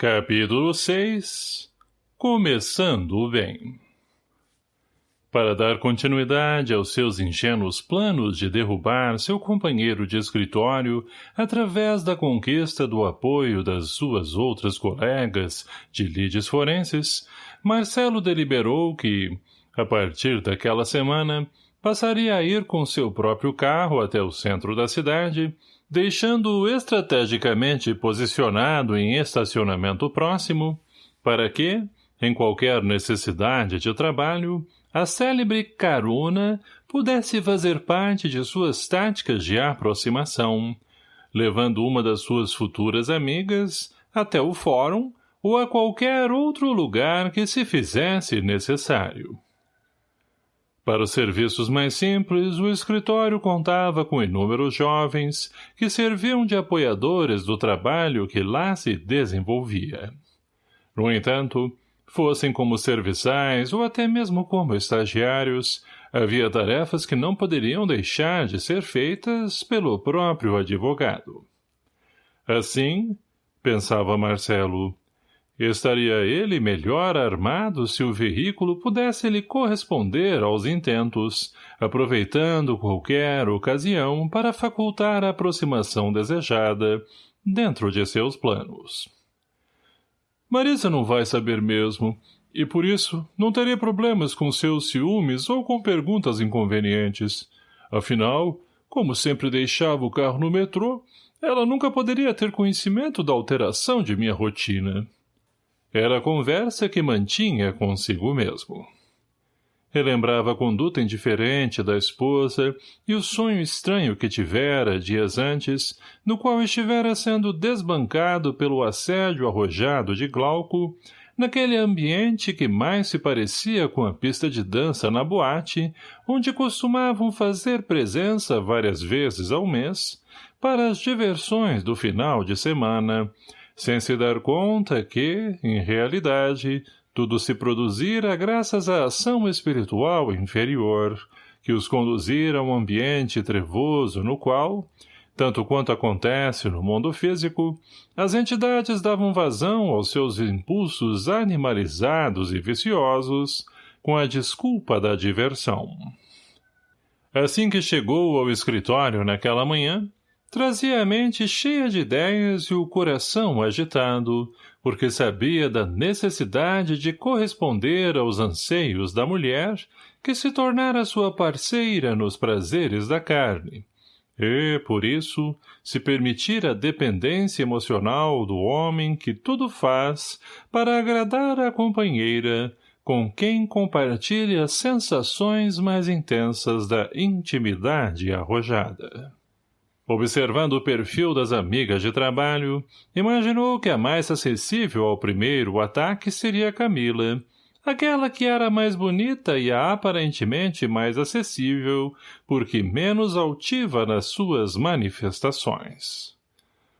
Capítulo 6 Começando bem. Para dar continuidade aos seus ingênuos planos de derrubar seu companheiro de escritório através da conquista do apoio das suas outras colegas de lides forenses, Marcelo deliberou que, a partir daquela semana, passaria a ir com seu próprio carro até o centro da cidade deixando-o estrategicamente posicionado em estacionamento próximo, para que, em qualquer necessidade de trabalho, a célebre carona pudesse fazer parte de suas táticas de aproximação, levando uma das suas futuras amigas até o fórum ou a qualquer outro lugar que se fizesse necessário. Para os serviços mais simples, o escritório contava com inúmeros jovens que serviam de apoiadores do trabalho que lá se desenvolvia. No entanto, fossem como serviçais ou até mesmo como estagiários, havia tarefas que não poderiam deixar de ser feitas pelo próprio advogado. Assim, pensava Marcelo, Estaria ele melhor armado se o veículo pudesse lhe corresponder aos intentos, aproveitando qualquer ocasião para facultar a aproximação desejada dentro de seus planos. Marisa não vai saber mesmo, e por isso não teria problemas com seus ciúmes ou com perguntas inconvenientes. Afinal, como sempre deixava o carro no metrô, ela nunca poderia ter conhecimento da alteração de minha rotina. Era a conversa que mantinha consigo mesmo. Relembrava a conduta indiferente da esposa e o sonho estranho que tivera dias antes, no qual estivera sendo desbancado pelo assédio arrojado de Glauco, naquele ambiente que mais se parecia com a pista de dança na boate, onde costumavam fazer presença várias vezes ao mês, para as diversões do final de semana, sem se dar conta que, em realidade, tudo se produzira graças à ação espiritual inferior, que os conduzira a um ambiente trevoso no qual, tanto quanto acontece no mundo físico, as entidades davam vazão aos seus impulsos animalizados e viciosos, com a desculpa da diversão. Assim que chegou ao escritório naquela manhã, Trazia a mente cheia de ideias e o coração agitado, porque sabia da necessidade de corresponder aos anseios da mulher que se tornara sua parceira nos prazeres da carne. E, por isso, se permitir a dependência emocional do homem que tudo faz para agradar a companheira, com quem compartilha as sensações mais intensas da intimidade arrojada. Observando o perfil das amigas de trabalho, imaginou que a mais acessível ao primeiro ataque seria Camila, aquela que era mais bonita e aparentemente mais acessível, porque menos altiva nas suas manifestações.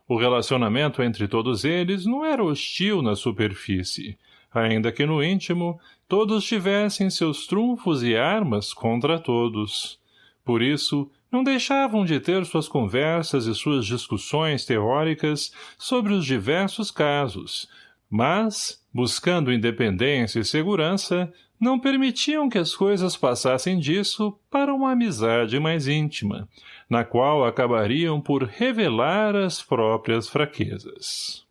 O relacionamento entre todos eles não era hostil na superfície, ainda que no íntimo todos tivessem seus trunfos e armas contra todos. Por isso, não deixavam de ter suas conversas e suas discussões teóricas sobre os diversos casos, mas, buscando independência e segurança, não permitiam que as coisas passassem disso para uma amizade mais íntima, na qual acabariam por revelar as próprias fraquezas.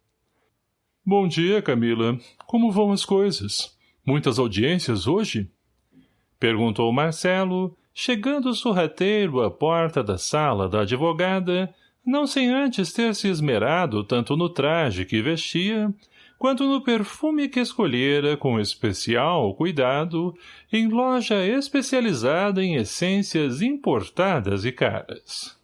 Bom dia, Camila. Como vão as coisas? Muitas audiências hoje? Perguntou Marcelo, chegando sorrateiro à porta da sala da advogada, não sem antes ter se esmerado tanto no traje que vestia, quanto no perfume que escolhera com especial cuidado em loja especializada em essências importadas e caras.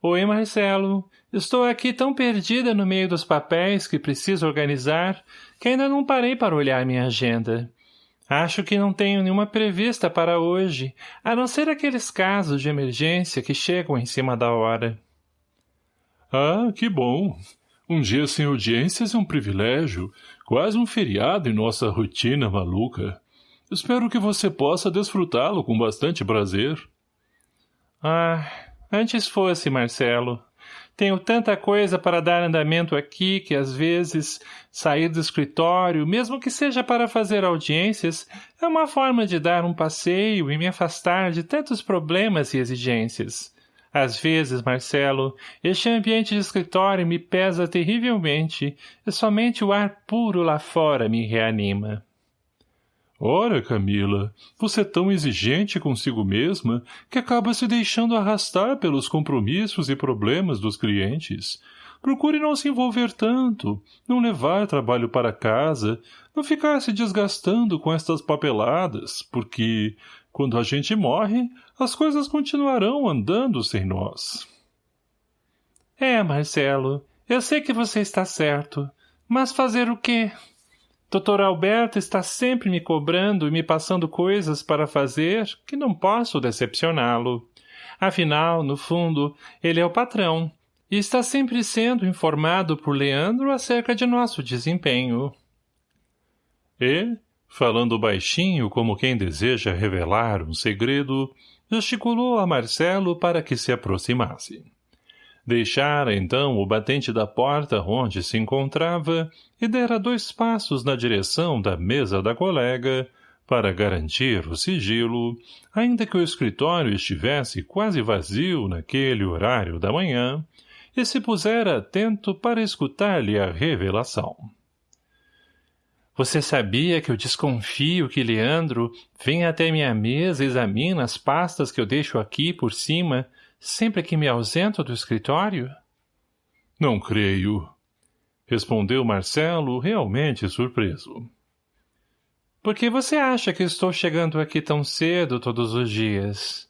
Oi, Marcelo. Estou aqui tão perdida no meio dos papéis que preciso organizar que ainda não parei para olhar minha agenda. Acho que não tenho nenhuma prevista para hoje, a não ser aqueles casos de emergência que chegam em cima da hora. Ah, que bom. Um dia sem audiências é um privilégio, quase um feriado em nossa rotina maluca. Espero que você possa desfrutá-lo com bastante prazer. Ah, antes fosse, Marcelo. Tenho tanta coisa para dar andamento aqui que, às vezes, sair do escritório, mesmo que seja para fazer audiências, é uma forma de dar um passeio e me afastar de tantos problemas e exigências. Às vezes, Marcelo, este ambiente de escritório me pesa terrivelmente e somente o ar puro lá fora me reanima. Ora, Camila, você é tão exigente consigo mesma que acaba se deixando arrastar pelos compromissos e problemas dos clientes. Procure não se envolver tanto, não levar trabalho para casa, não ficar se desgastando com estas papeladas, porque, quando a gente morre, as coisas continuarão andando sem nós. É, Marcelo, eu sei que você está certo, mas fazer o quê? Doutor Alberto está sempre me cobrando e me passando coisas para fazer que não posso decepcioná-lo. Afinal, no fundo, ele é o patrão e está sempre sendo informado por Leandro acerca de nosso desempenho. E, falando baixinho como quem deseja revelar um segredo, gesticulou a Marcelo para que se aproximasse. Deixara, então, o batente da porta onde se encontrava e dera dois passos na direção da mesa da colega, para garantir o sigilo, ainda que o escritório estivesse quase vazio naquele horário da manhã, e se pusera atento para escutar-lhe a revelação. Você sabia que eu desconfio que Leandro vem até minha mesa e examina as pastas que eu deixo aqui por cima sempre que me ausento do escritório? Não creio. Respondeu Marcelo, realmente surpreso. Por que você acha que estou chegando aqui tão cedo todos os dias?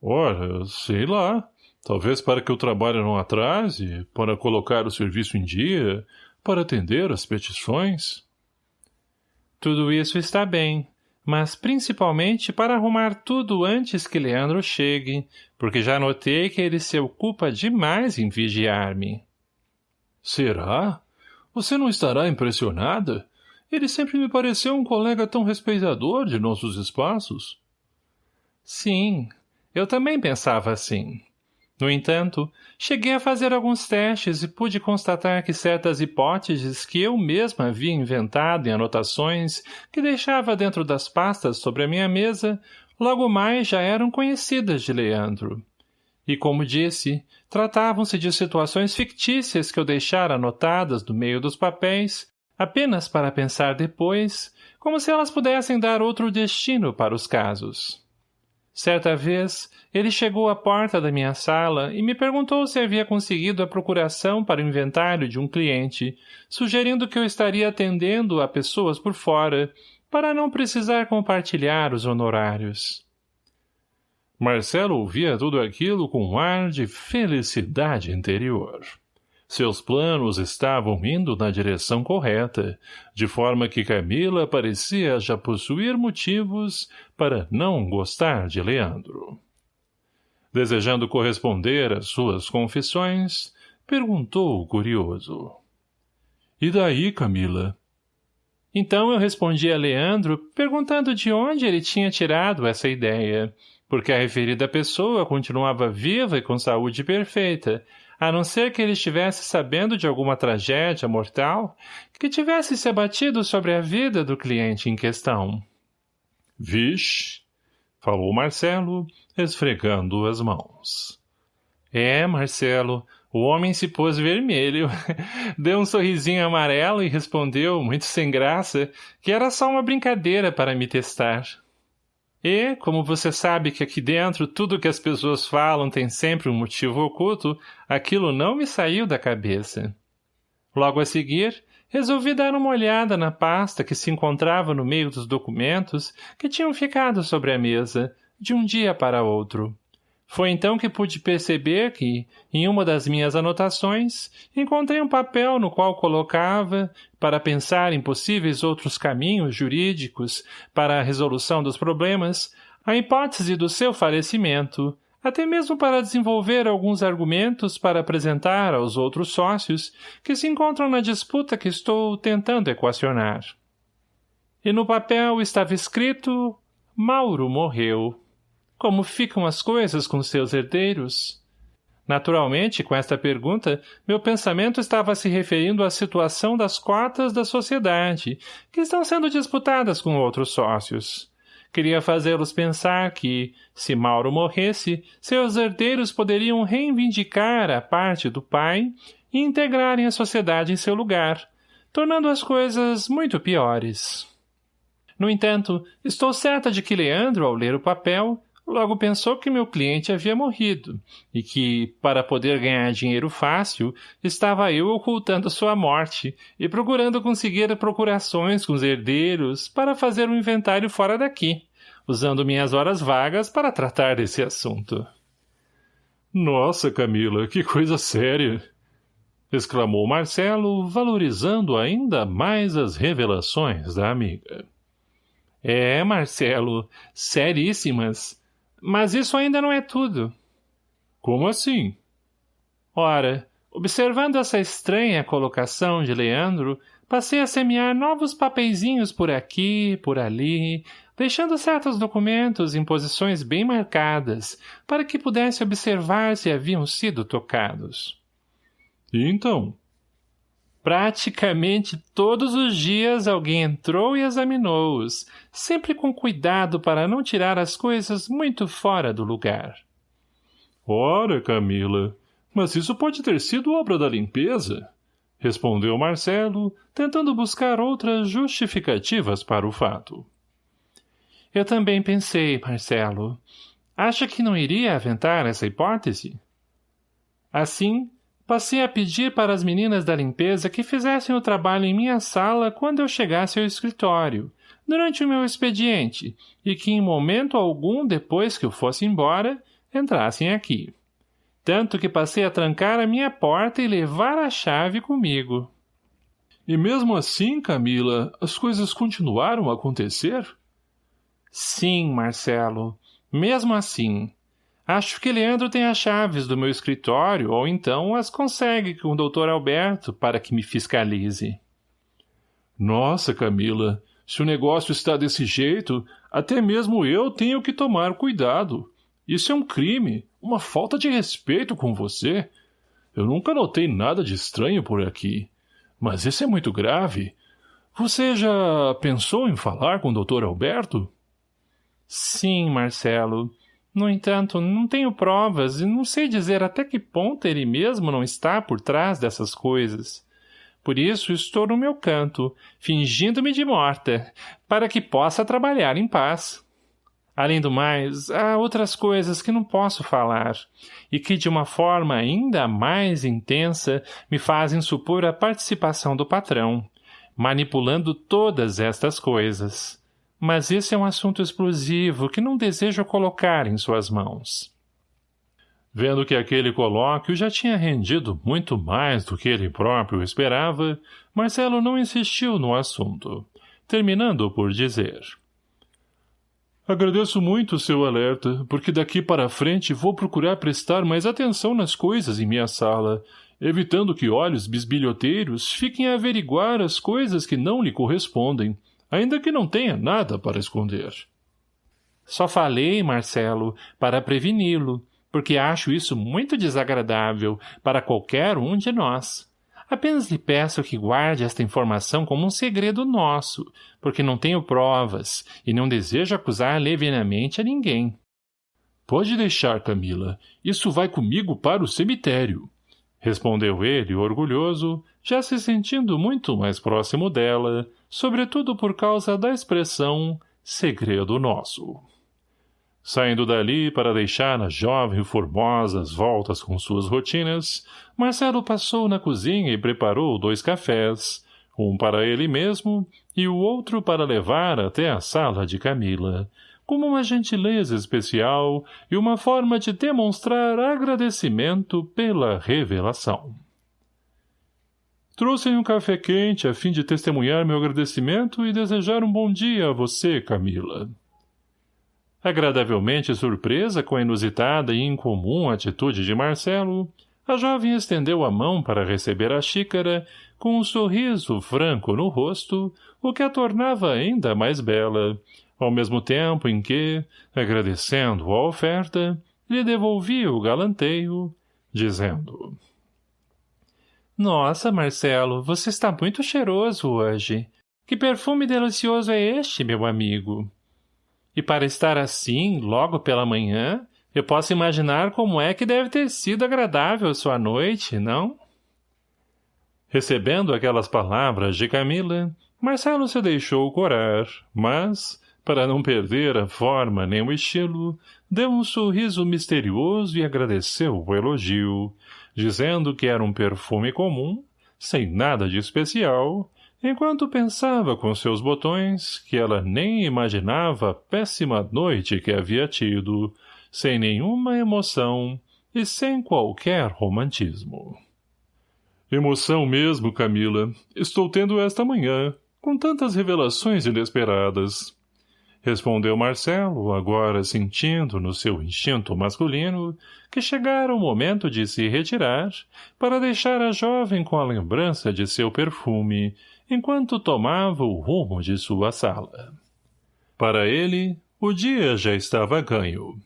Ora, sei lá. Talvez para que o trabalho não atrase, para colocar o serviço em dia, para atender as petições. Tudo isso está bem, mas principalmente para arrumar tudo antes que Leandro chegue, porque já notei que ele se ocupa demais em vigiar-me. Será? Você não estará impressionada? Ele sempre me pareceu um colega tão respeitador de nossos espaços. Sim, eu também pensava assim. No entanto, cheguei a fazer alguns testes e pude constatar que certas hipóteses que eu mesma havia inventado em anotações que deixava dentro das pastas sobre a minha mesa, logo mais já eram conhecidas de Leandro. E como disse, tratavam-se de situações fictícias que eu deixara anotadas no meio dos papéis, apenas para pensar depois, como se elas pudessem dar outro destino para os casos. Certa vez, ele chegou à porta da minha sala e me perguntou se havia conseguido a procuração para o inventário de um cliente, sugerindo que eu estaria atendendo a pessoas por fora, para não precisar compartilhar os honorários. Marcelo ouvia tudo aquilo com um ar de felicidade interior. Seus planos estavam indo na direção correta, de forma que Camila parecia já possuir motivos para não gostar de Leandro. Desejando corresponder às suas confissões, perguntou curioso. — E daí, Camila? Então eu respondi a Leandro, perguntando de onde ele tinha tirado essa ideia, porque a referida pessoa continuava viva e com saúde perfeita, a não ser que ele estivesse sabendo de alguma tragédia mortal que tivesse se abatido sobre a vida do cliente em questão. — Vixe! — falou Marcelo, esfregando as mãos. — É, Marcelo, o homem se pôs vermelho, deu um sorrisinho amarelo e respondeu, muito sem graça, que era só uma brincadeira para me testar. E, como você sabe que aqui dentro tudo que as pessoas falam tem sempre um motivo oculto, aquilo não me saiu da cabeça. Logo a seguir, resolvi dar uma olhada na pasta que se encontrava no meio dos documentos que tinham ficado sobre a mesa, de um dia para outro. Foi então que pude perceber que, em uma das minhas anotações, encontrei um papel no qual colocava, para pensar em possíveis outros caminhos jurídicos para a resolução dos problemas, a hipótese do seu falecimento, até mesmo para desenvolver alguns argumentos para apresentar aos outros sócios que se encontram na disputa que estou tentando equacionar. E no papel estava escrito Mauro morreu. Como ficam as coisas com seus herdeiros? Naturalmente, com esta pergunta, meu pensamento estava se referindo à situação das cotas da sociedade, que estão sendo disputadas com outros sócios. Queria fazê-los pensar que, se Mauro morresse, seus herdeiros poderiam reivindicar a parte do pai e integrarem a sociedade em seu lugar, tornando as coisas muito piores. No entanto, estou certa de que Leandro, ao ler o papel, Logo pensou que meu cliente havia morrido, e que, para poder ganhar dinheiro fácil, estava eu ocultando sua morte e procurando conseguir procurações com os herdeiros para fazer um inventário fora daqui, usando minhas horas vagas para tratar desse assunto. Nossa, Camila, que coisa séria! exclamou Marcelo, valorizando ainda mais as revelações da amiga. É, Marcelo, seríssimas. Mas isso ainda não é tudo. Como assim? Ora, observando essa estranha colocação de Leandro, passei a semear novos papeizinhos por aqui, por ali, deixando certos documentos em posições bem marcadas, para que pudesse observar se haviam sido tocados. E então? Praticamente todos os dias alguém entrou e examinou-os, sempre com cuidado para não tirar as coisas muito fora do lugar. Ora, Camila, mas isso pode ter sido obra da limpeza, respondeu Marcelo, tentando buscar outras justificativas para o fato. Eu também pensei, Marcelo. Acha que não iria aventar essa hipótese? Assim, Passei a pedir para as meninas da limpeza que fizessem o trabalho em minha sala quando eu chegasse ao escritório, durante o meu expediente, e que em momento algum depois que eu fosse embora, entrassem aqui. Tanto que passei a trancar a minha porta e levar a chave comigo. E mesmo assim, Camila, as coisas continuaram a acontecer? Sim, Marcelo. Mesmo assim. Acho que Leandro tem as chaves do meu escritório, ou então as consegue com o doutor Alberto para que me fiscalize. Nossa, Camila, se o negócio está desse jeito, até mesmo eu tenho que tomar cuidado. Isso é um crime, uma falta de respeito com você. Eu nunca notei nada de estranho por aqui. Mas isso é muito grave. Você já pensou em falar com o doutor Alberto? Sim, Marcelo. No entanto, não tenho provas e não sei dizer até que ponto ele mesmo não está por trás dessas coisas. Por isso estou no meu canto, fingindo-me de morta, para que possa trabalhar em paz. Além do mais, há outras coisas que não posso falar, e que de uma forma ainda mais intensa me fazem supor a participação do patrão, manipulando todas estas coisas. Mas esse é um assunto explosivo que não desejo colocar em suas mãos. Vendo que aquele colóquio já tinha rendido muito mais do que ele próprio esperava, Marcelo não insistiu no assunto, terminando por dizer... Agradeço muito o seu alerta, porque daqui para frente vou procurar prestar mais atenção nas coisas em minha sala, evitando que olhos bisbilhoteiros fiquem a averiguar as coisas que não lhe correspondem, ainda que não tenha nada para esconder. Só falei, Marcelo, para preveni-lo, porque acho isso muito desagradável para qualquer um de nós. Apenas lhe peço que guarde esta informação como um segredo nosso, porque não tenho provas e não desejo acusar levianamente a ninguém. Pode deixar, Camila. Isso vai comigo para o cemitério. Respondeu ele, orgulhoso, já se sentindo muito mais próximo dela, sobretudo por causa da expressão segredo nosso. Saindo dali para deixar a jovem formosa as voltas com suas rotinas, Marcelo passou na cozinha e preparou dois cafés, um para ele mesmo e o outro para levar até a sala de Camila, como uma gentileza especial e uma forma de demonstrar agradecimento pela revelação. Trouxe um café quente a fim de testemunhar meu agradecimento e desejar um bom dia a você, Camila. Agradavelmente surpresa com a inusitada e incomum atitude de Marcelo, a jovem estendeu a mão para receber a xícara, com um sorriso franco no rosto, o que a tornava ainda mais bela, ao mesmo tempo em que, agradecendo a oferta, lhe devolvia o galanteio, dizendo Nossa, Marcelo, você está muito cheiroso hoje. Que perfume delicioso é este, meu amigo? E para estar assim, logo pela manhã, eu posso imaginar como é que deve ter sido agradável sua noite, não? Recebendo aquelas palavras de Camila, Marcelo se deixou corar, mas, para não perder a forma nem o estilo, deu um sorriso misterioso e agradeceu o elogio, dizendo que era um perfume comum, sem nada de especial, enquanto pensava com seus botões que ela nem imaginava a péssima noite que havia tido, sem nenhuma emoção e sem qualquer romantismo. Emoção mesmo, Camila. Estou tendo esta manhã, com tantas revelações inesperadas. Respondeu Marcelo, agora sentindo no seu instinto masculino que chegara o momento de se retirar para deixar a jovem com a lembrança de seu perfume enquanto tomava o rumo de sua sala. Para ele, o dia já estava ganho.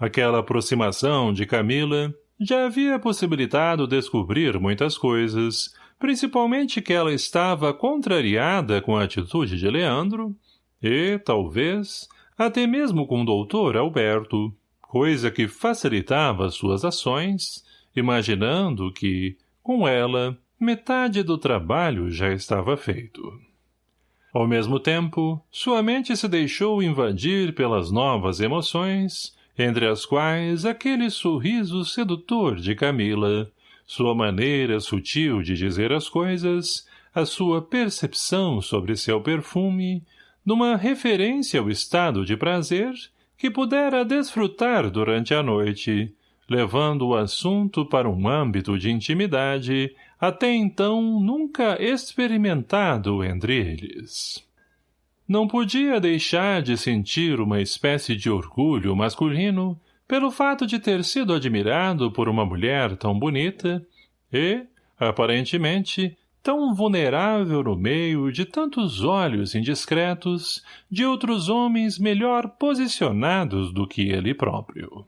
Aquela aproximação de Camila já havia possibilitado descobrir muitas coisas, principalmente que ela estava contrariada com a atitude de Leandro, e, talvez, até mesmo com o doutor Alberto, coisa que facilitava suas ações, imaginando que, com ela, metade do trabalho já estava feito. Ao mesmo tempo, sua mente se deixou invadir pelas novas emoções, entre as quais aquele sorriso sedutor de Camila, sua maneira sutil de dizer as coisas, a sua percepção sobre seu perfume, numa referência ao estado de prazer que pudera desfrutar durante a noite, levando o assunto para um âmbito de intimidade até então nunca experimentado entre eles. Não podia deixar de sentir uma espécie de orgulho masculino pelo fato de ter sido admirado por uma mulher tão bonita e, aparentemente, tão vulnerável no meio de tantos olhos indiscretos de outros homens melhor posicionados do que ele próprio.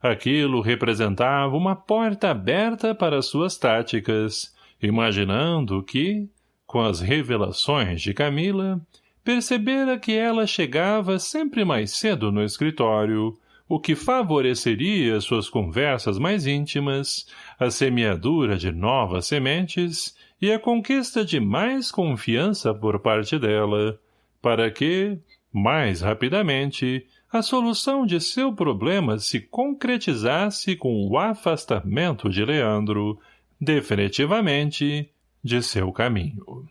Aquilo representava uma porta aberta para suas táticas, imaginando que, com as revelações de Camila, percebera que ela chegava sempre mais cedo no escritório, o que favoreceria suas conversas mais íntimas, a semeadura de novas sementes e a conquista de mais confiança por parte dela, para que, mais rapidamente, a solução de seu problema se concretizasse com o afastamento de Leandro, definitivamente, de seu caminho.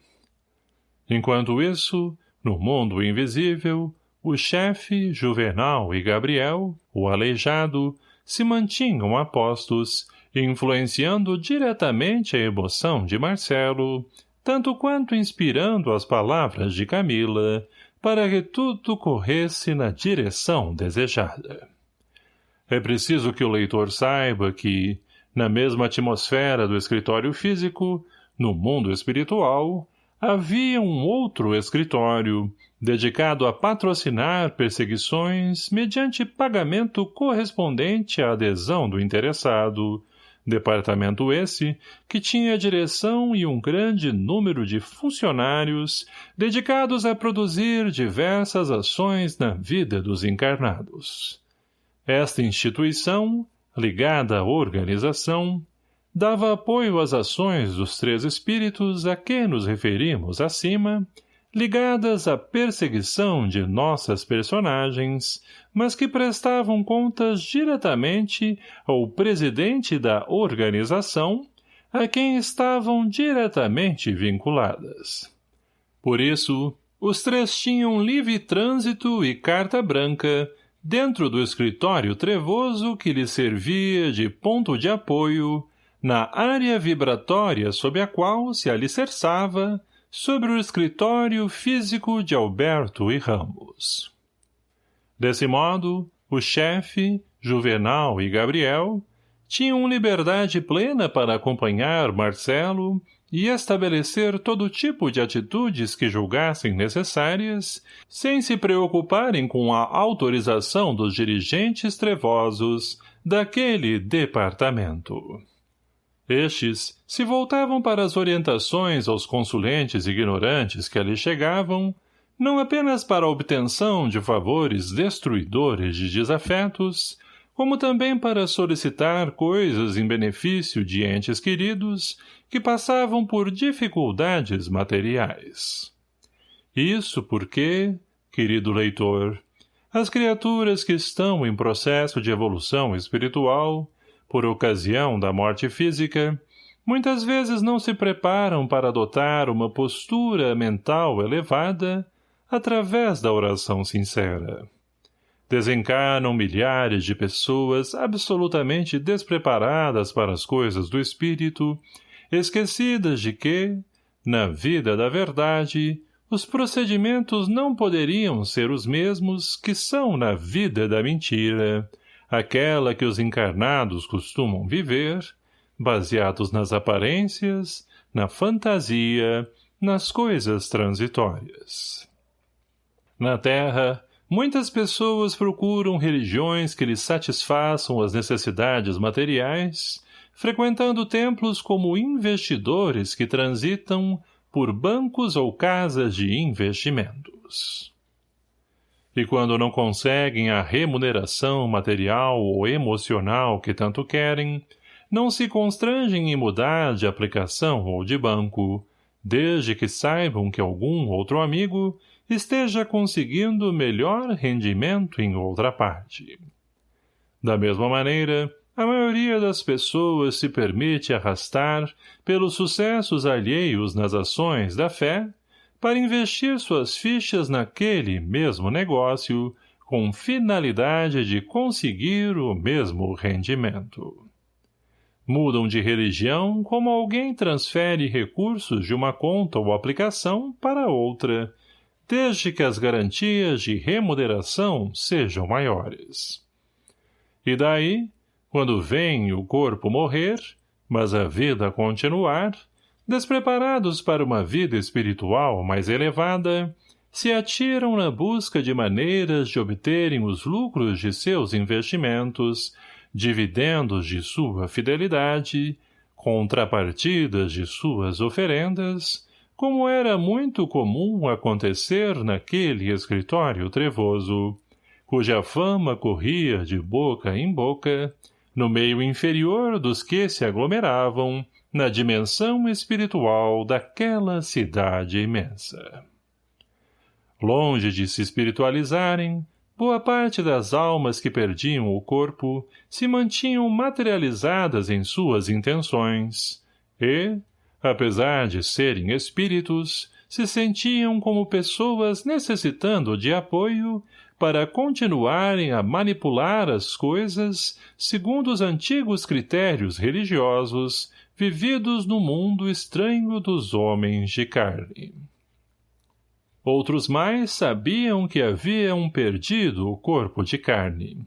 Enquanto isso, no mundo invisível, o chefe, Juvenal e Gabriel, o aleijado, se mantinham apostos, influenciando diretamente a emoção de Marcelo, tanto quanto inspirando as palavras de Camila, para que tudo corresse na direção desejada. É preciso que o leitor saiba que, na mesma atmosfera do escritório físico, no mundo espiritual, havia um outro escritório, dedicado a patrocinar perseguições mediante pagamento correspondente à adesão do interessado, Departamento esse que tinha direção e um grande número de funcionários dedicados a produzir diversas ações na vida dos encarnados. Esta instituição, ligada à organização, dava apoio às ações dos três espíritos a que nos referimos acima ligadas à perseguição de nossas personagens, mas que prestavam contas diretamente ao presidente da organização, a quem estavam diretamente vinculadas. Por isso, os três tinham livre trânsito e carta branca dentro do escritório trevoso que lhe servia de ponto de apoio na área vibratória sob a qual se alicerçava sobre o escritório físico de Alberto e Ramos. Desse modo, o chefe, Juvenal e Gabriel tinham liberdade plena para acompanhar Marcelo e estabelecer todo tipo de atitudes que julgassem necessárias, sem se preocuparem com a autorização dos dirigentes trevosos daquele departamento. Estes se voltavam para as orientações aos consulentes ignorantes que ali chegavam, não apenas para a obtenção de favores destruidores de desafetos, como também para solicitar coisas em benefício de entes queridos que passavam por dificuldades materiais. Isso porque, querido leitor, as criaturas que estão em processo de evolução espiritual por ocasião da morte física, muitas vezes não se preparam para adotar uma postura mental elevada através da oração sincera. Desencarnam milhares de pessoas absolutamente despreparadas para as coisas do espírito, esquecidas de que, na vida da verdade, os procedimentos não poderiam ser os mesmos que são na vida da mentira, aquela que os encarnados costumam viver, baseados nas aparências, na fantasia, nas coisas transitórias. Na Terra, muitas pessoas procuram religiões que lhes satisfaçam as necessidades materiais, frequentando templos como investidores que transitam por bancos ou casas de investimentos. E quando não conseguem a remuneração material ou emocional que tanto querem, não se constrangem em mudar de aplicação ou de banco, desde que saibam que algum outro amigo esteja conseguindo melhor rendimento em outra parte. Da mesma maneira, a maioria das pessoas se permite arrastar pelos sucessos alheios nas ações da fé para investir suas fichas naquele mesmo negócio com finalidade de conseguir o mesmo rendimento. Mudam de religião como alguém transfere recursos de uma conta ou aplicação para outra, desde que as garantias de remuneração sejam maiores. E daí, quando vem o corpo morrer, mas a vida continuar, despreparados para uma vida espiritual mais elevada, se atiram na busca de maneiras de obterem os lucros de seus investimentos, dividendos de sua fidelidade, contrapartidas de suas oferendas, como era muito comum acontecer naquele escritório trevoso, cuja fama corria de boca em boca, no meio inferior dos que se aglomeravam, na dimensão espiritual daquela cidade imensa. Longe de se espiritualizarem, boa parte das almas que perdiam o corpo se mantinham materializadas em suas intenções e, apesar de serem espíritos, se sentiam como pessoas necessitando de apoio para continuarem a manipular as coisas segundo os antigos critérios religiosos vividos no mundo estranho dos homens de carne. Outros mais sabiam que haviam perdido o corpo de carne.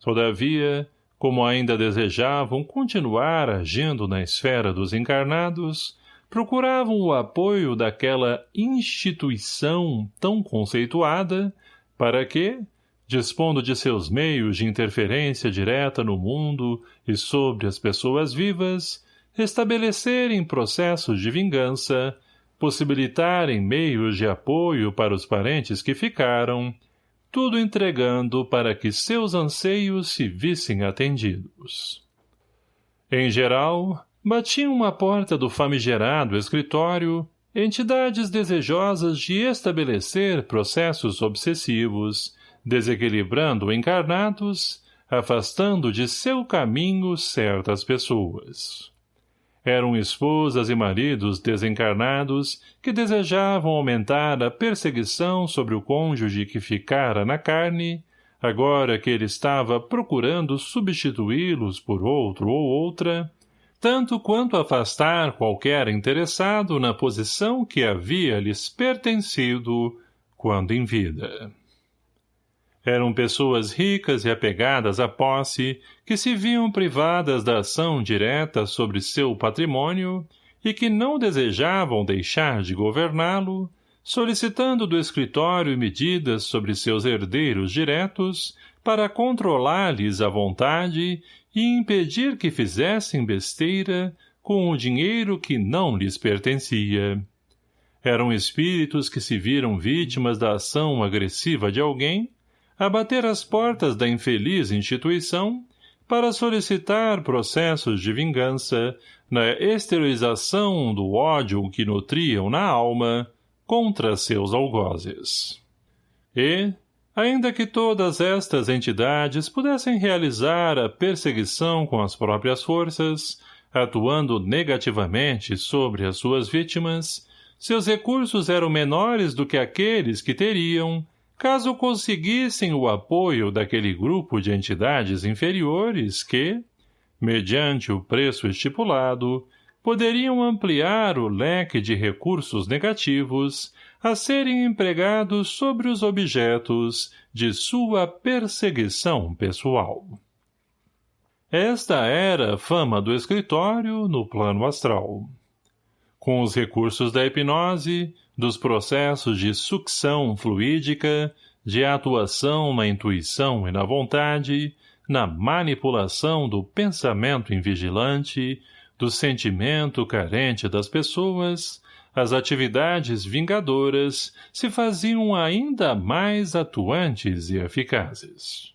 Todavia, como ainda desejavam continuar agindo na esfera dos encarnados, procuravam o apoio daquela instituição tão conceituada para que, dispondo de seus meios de interferência direta no mundo e sobre as pessoas vivas, estabelecerem processos de vingança, possibilitarem meios de apoio para os parentes que ficaram, tudo entregando para que seus anseios se vissem atendidos. Em geral, batiam à porta do famigerado escritório entidades desejosas de estabelecer processos obsessivos, desequilibrando encarnados, afastando de seu caminho certas pessoas. Eram esposas e maridos desencarnados que desejavam aumentar a perseguição sobre o cônjuge que ficara na carne, agora que ele estava procurando substituí-los por outro ou outra, tanto quanto afastar qualquer interessado na posição que havia lhes pertencido quando em vida. Eram pessoas ricas e apegadas à posse, que se viam privadas da ação direta sobre seu patrimônio e que não desejavam deixar de governá-lo, solicitando do escritório medidas sobre seus herdeiros diretos para controlar-lhes a vontade e impedir que fizessem besteira com o dinheiro que não lhes pertencia. Eram espíritos que se viram vítimas da ação agressiva de alguém, a bater as portas da infeliz instituição para solicitar processos de vingança na esterilização do ódio que nutriam na alma contra seus algozes. E, ainda que todas estas entidades pudessem realizar a perseguição com as próprias forças, atuando negativamente sobre as suas vítimas, seus recursos eram menores do que aqueles que teriam, caso conseguissem o apoio daquele grupo de entidades inferiores que, mediante o preço estipulado, poderiam ampliar o leque de recursos negativos a serem empregados sobre os objetos de sua perseguição pessoal. Esta era a fama do escritório no plano astral. Com os recursos da hipnose, dos processos de sucção fluídica, de atuação na intuição e na vontade, na manipulação do pensamento invigilante, do sentimento carente das pessoas, as atividades vingadoras se faziam ainda mais atuantes e eficazes.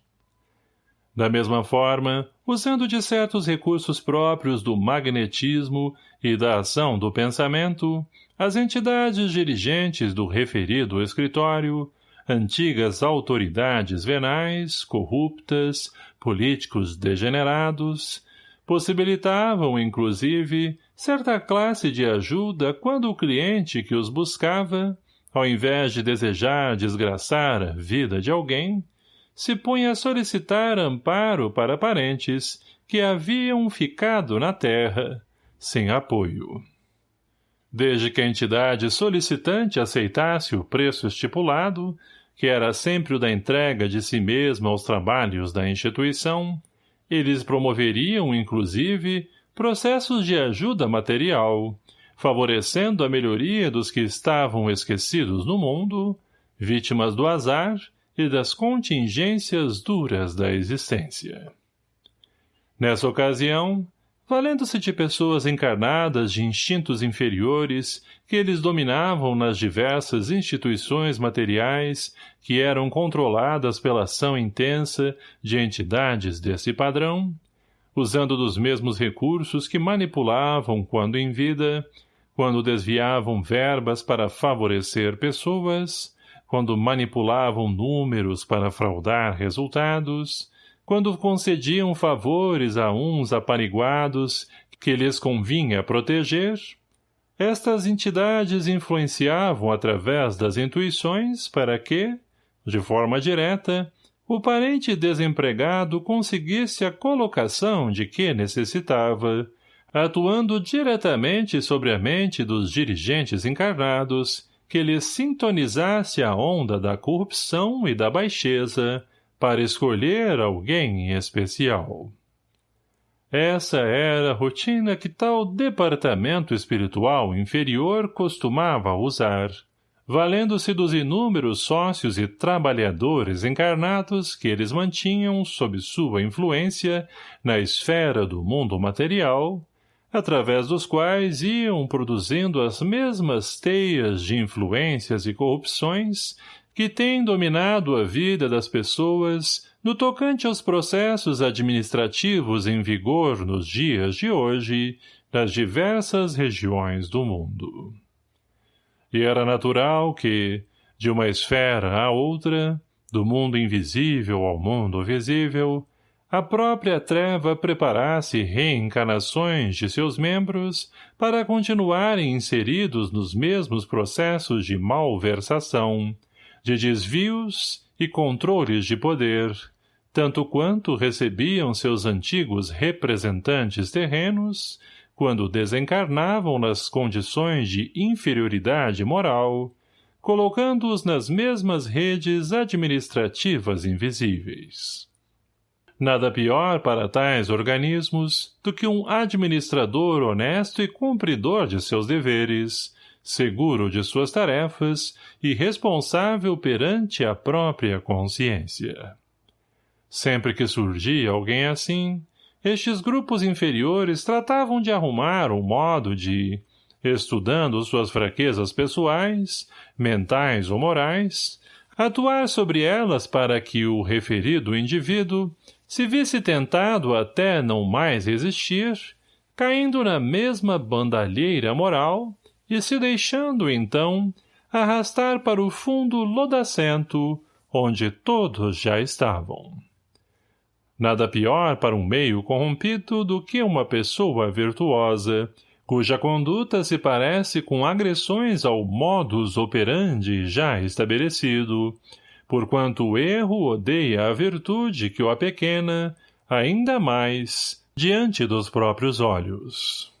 Da mesma forma, usando de certos recursos próprios do magnetismo e da ação do pensamento, as entidades dirigentes do referido escritório, antigas autoridades venais, corruptas, políticos degenerados, possibilitavam, inclusive, certa classe de ajuda quando o cliente que os buscava, ao invés de desejar desgraçar a vida de alguém, se punha a solicitar amparo para parentes que haviam ficado na terra, sem apoio. Desde que a entidade solicitante aceitasse o preço estipulado, que era sempre o da entrega de si mesma aos trabalhos da instituição, eles promoveriam, inclusive, processos de ajuda material, favorecendo a melhoria dos que estavam esquecidos no mundo, vítimas do azar e das contingências duras da existência. Nessa ocasião, valendo-se de pessoas encarnadas de instintos inferiores que eles dominavam nas diversas instituições materiais que eram controladas pela ação intensa de entidades desse padrão, usando dos mesmos recursos que manipulavam quando em vida, quando desviavam verbas para favorecer pessoas, quando manipulavam números para fraudar resultados, quando concediam favores a uns apariguados que lhes convinha proteger, estas entidades influenciavam através das intuições para que, de forma direta, o parente desempregado conseguisse a colocação de que necessitava, atuando diretamente sobre a mente dos dirigentes encarnados, que lhes sintonizasse a onda da corrupção e da baixeza, para escolher alguém especial. Essa era a rotina que tal departamento espiritual inferior costumava usar, valendo-se dos inúmeros sócios e trabalhadores encarnados que eles mantinham sob sua influência na esfera do mundo material, através dos quais iam produzindo as mesmas teias de influências e corrupções que tem dominado a vida das pessoas no tocante aos processos administrativos em vigor nos dias de hoje nas diversas regiões do mundo. E era natural que, de uma esfera a outra, do mundo invisível ao mundo visível, a própria treva preparasse reencarnações de seus membros para continuarem inseridos nos mesmos processos de malversação, de desvios e controles de poder, tanto quanto recebiam seus antigos representantes terrenos, quando desencarnavam nas condições de inferioridade moral, colocando-os nas mesmas redes administrativas invisíveis. Nada pior para tais organismos do que um administrador honesto e cumpridor de seus deveres, seguro de suas tarefas e responsável perante a própria consciência. Sempre que surgia alguém assim, estes grupos inferiores tratavam de arrumar um modo de, estudando suas fraquezas pessoais, mentais ou morais, atuar sobre elas para que o referido indivíduo se visse tentado até não mais resistir, caindo na mesma bandalheira moral e se deixando, então, arrastar para o fundo lodacento, onde todos já estavam. Nada pior para um meio corrompido do que uma pessoa virtuosa, cuja conduta se parece com agressões ao modus operandi já estabelecido, porquanto o erro odeia a virtude que o apequena, ainda mais, diante dos próprios olhos.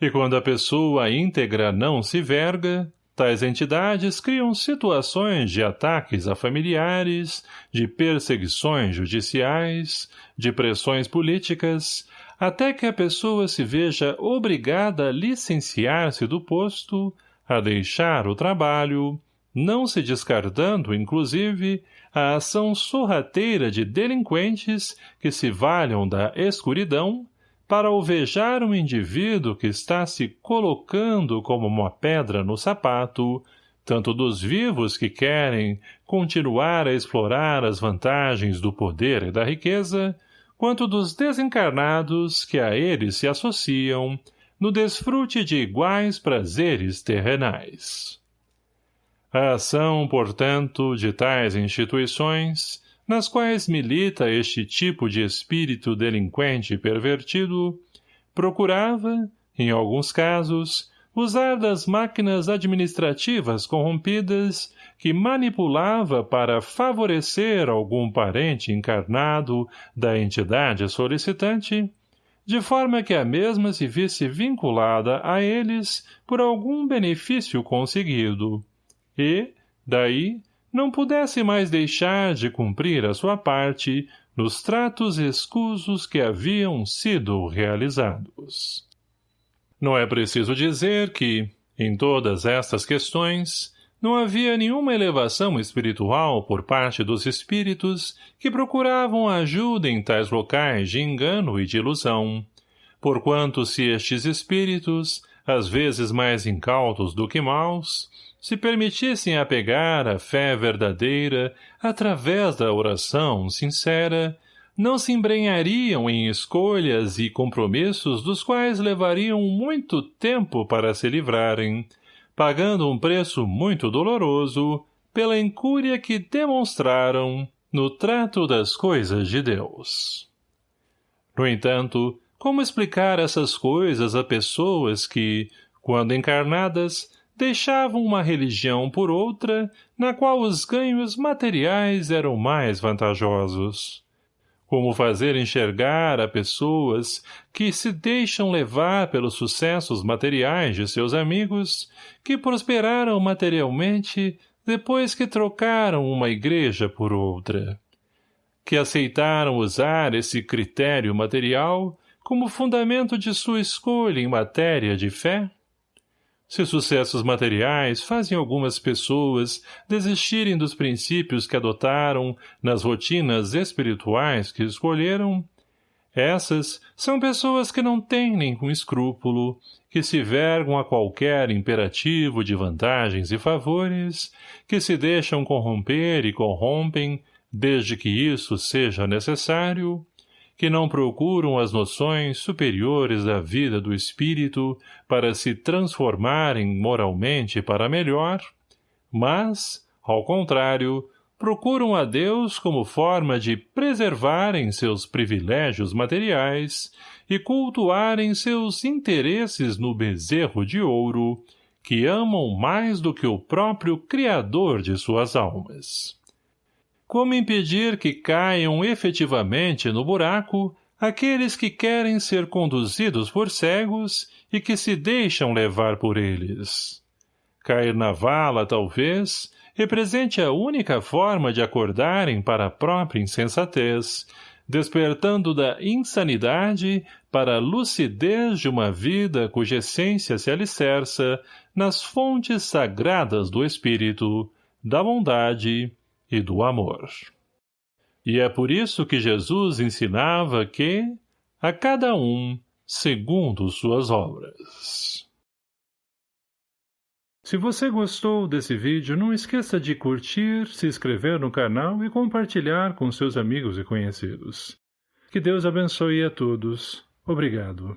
E quando a pessoa íntegra não se verga, Tais entidades criam situações de ataques a familiares, de perseguições judiciais, de pressões políticas, até que a pessoa se veja obrigada a licenciar-se do posto, a deixar o trabalho, não se descartando, inclusive, a ação sorrateira de delinquentes que se valham da escuridão para alvejar um indivíduo que está se colocando como uma pedra no sapato, tanto dos vivos que querem continuar a explorar as vantagens do poder e da riqueza, quanto dos desencarnados que a eles se associam no desfrute de iguais prazeres terrenais. A ação, portanto, de tais instituições nas quais milita este tipo de espírito delinquente e pervertido, procurava, em alguns casos, usar das máquinas administrativas corrompidas que manipulava para favorecer algum parente encarnado da entidade solicitante, de forma que a mesma se visse vinculada a eles por algum benefício conseguido, e, daí, não pudesse mais deixar de cumprir a sua parte nos tratos escusos que haviam sido realizados. Não é preciso dizer que, em todas estas questões, não havia nenhuma elevação espiritual por parte dos espíritos que procuravam ajuda em tais locais de engano e de ilusão, porquanto se estes espíritos, às vezes mais incautos do que maus, se permitissem apegar a fé verdadeira através da oração sincera, não se embrenhariam em escolhas e compromissos dos quais levariam muito tempo para se livrarem, pagando um preço muito doloroso pela incúria que demonstraram no trato das coisas de Deus. No entanto, como explicar essas coisas a pessoas que, quando encarnadas, deixavam uma religião por outra, na qual os ganhos materiais eram mais vantajosos. Como fazer enxergar a pessoas que se deixam levar pelos sucessos materiais de seus amigos, que prosperaram materialmente depois que trocaram uma igreja por outra. Que aceitaram usar esse critério material como fundamento de sua escolha em matéria de fé? Se sucessos materiais fazem algumas pessoas desistirem dos princípios que adotaram nas rotinas espirituais que escolheram, essas são pessoas que não têm nenhum escrúpulo, que se vergam a qualquer imperativo de vantagens e favores, que se deixam corromper e corrompem, desde que isso seja necessário, que não procuram as noções superiores da vida do espírito para se transformarem moralmente para melhor, mas, ao contrário, procuram a Deus como forma de preservarem seus privilégios materiais e cultuarem seus interesses no bezerro de ouro, que amam mais do que o próprio Criador de suas almas. Como impedir que caiam efetivamente no buraco aqueles que querem ser conduzidos por cegos e que se deixam levar por eles? Cair na vala, talvez, represente a única forma de acordarem para a própria insensatez, despertando da insanidade para a lucidez de uma vida cuja essência se alicerça nas fontes sagradas do espírito, da bondade e do amor. E é por isso que Jesus ensinava que, a cada um, segundo suas obras. Se você gostou desse vídeo, não esqueça de curtir, se inscrever no canal e compartilhar com seus amigos e conhecidos. Que Deus abençoe a todos. Obrigado.